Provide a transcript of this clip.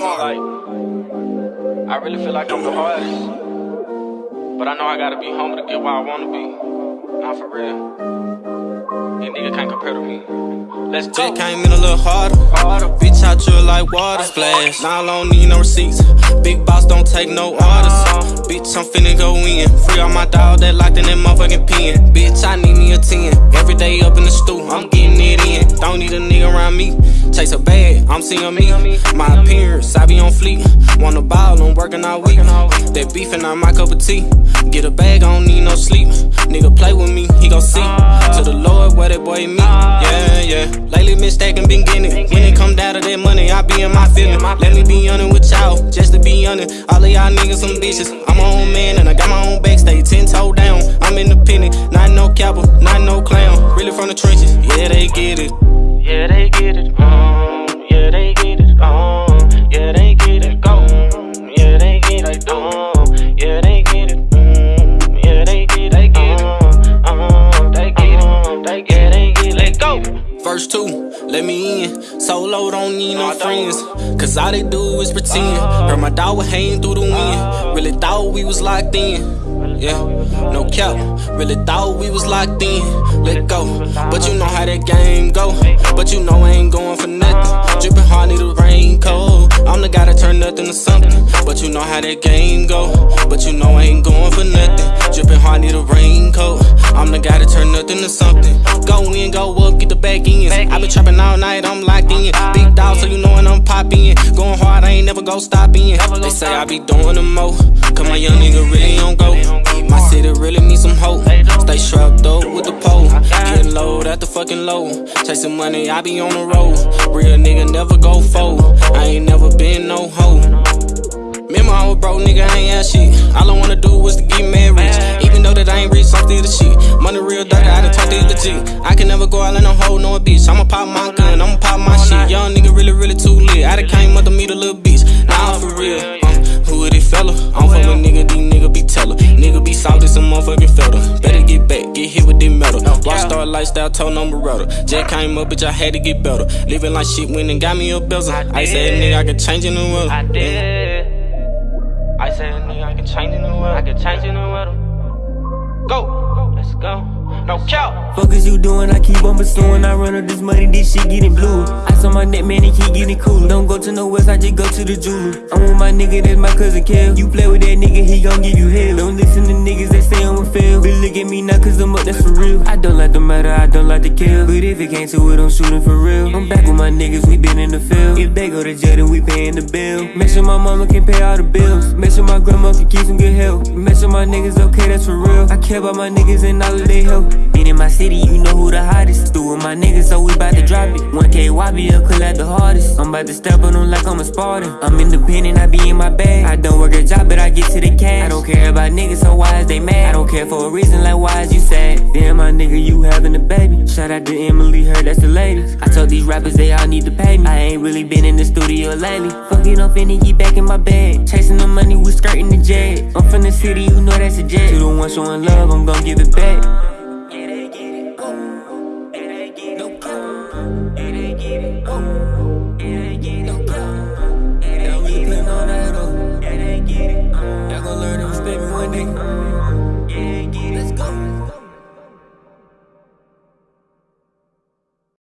Like, I really feel like I'm the hardest. But I know I gotta be humble to get where I wanna be. Not for real. Niggas can't compare to me. Let's go. Just came in a little harder. harder. Bitch, I drill like water splash. Now I don't need no receipts. Big boss don't take no orders. Uh-huh. Bitch, I'm finna go in. Free all my dog that locked in that motherfucking pen. Bitch, I need me a 10. Every day up in the stool, I'm getting it in. Don't need a nigga around me. Chase a bag, I'm seeing me. My appearance, I be on fleet. Wanna ball, I'm working all week. That beef and I my cup of tea. Get a bag, I don't need no sleep. Nigga play with me, he gon' see. To the Lord where that boy meet. Yeah, yeah. Lately been stacking, been getting it. When it come down to that money, I be in my feeling. Let me be honest with y'all, just to be honest. All of y'all niggas some bitches. I'm my own man and I got my own backstage, ten toe down. I'm independent, not no cowboy, not no clown. Really from the trenches, yeah they get it. Yeah they get it. Me in. Solo don't need no friends. Cause all they do is pretend. Uh-huh. Heard my dog was hanging through the wind. Uh-huh. Really thought we was locked in. Yeah, no cap. Really thought we was locked in. Let go. But you know how that game go. But you know I ain't going for nothing. Dripping hard, need a raincoat. I'm the guy that turn nothing to something. But you know how that game go. But you know I ain't going for nothing. Hard, need a raincoat. I'm the guy that turn nothing to something. Go in, go up, get the back ends. I been trapping all night, I'm locked in. Big dog, so you know when I'm popping. Going hard, I ain't never go stopping. They say I be doing the mo. Cause my young nigga really don't go. My city really needs some hope. Stay strapped up with the pole. Getting low at the fucking low. Chasing money, I be on the road. Real nigga never go fold. I ain't never been no hoe. Remember I was broke, nigga, I ain't ask shit. All I wanna do was to get mad I ain't rich, I'm still the shit. Money real dirty, I done talked it legit. I can never go out in no hole, no bitch. I'ma pop my gun, I'ma pop my shit. Young nigga really, really too lit. I done came up to meet a little bitch. Now I'm for real. Uh, who is this fella? I'm fuck with nigga, these nigga be teller. Nigga be salty, some motherfucking feather. Better get back, get hit with this metal. Rockstar lifestyle, told number router. Just came up, bitch, I had to get better. Living like shit, went and got me a bezel. I said, nigga, I can change in the world. I did. I said, nigga, I can change in the world. I can change in the world. Go. Let's go. No cap. Fuck is you doing? I keep on pursuing. I run up this money, this shit getting blue. Ice on my neck, man, it keep getting cooler. Don't go to no west, I just go to the jeweler. I'm with my nigga, that's my cousin Kev. You play with that nigga, he gon' give you hell. Fail. But me now, cause I'm up, that's for real. I don't like the matter, I don't like to kill. But if it came to it, I'm shooting for real. I'm back with my niggas, we been in the field. If they go to jail, then we paying the bill. Make sure my mama can pay all the bills. Make sure my grandma can keep some good health. Make sure my niggas okay, that's for real. I care about my niggas and all of their health. Been in my city, you know who the hottest. With my niggas, so we bout to drop it. 1K YB up, collect the hardest. I'm about to step on them like I'm a Spartan. I'm independent, I be in my bag. I don't work a job, but I get to the cash. I don't care about niggas, so why is they mad? I don't care for a reason, like why is you sad? Damn, my nigga, you having a baby. Shout out to Emily, her, that's the latest. I told these rappers they all need to pay me. I ain't really been in the studio lately. Fucking, I'm get back in my bag. Chasing the money, we skirting the jet. I'm from the city, you know that's a jet. To the one showing love, I'm gon' give it back. Yeah, they get it. Oh, yeah, they get it. No cap. Y'all gon' learn to respect me one day.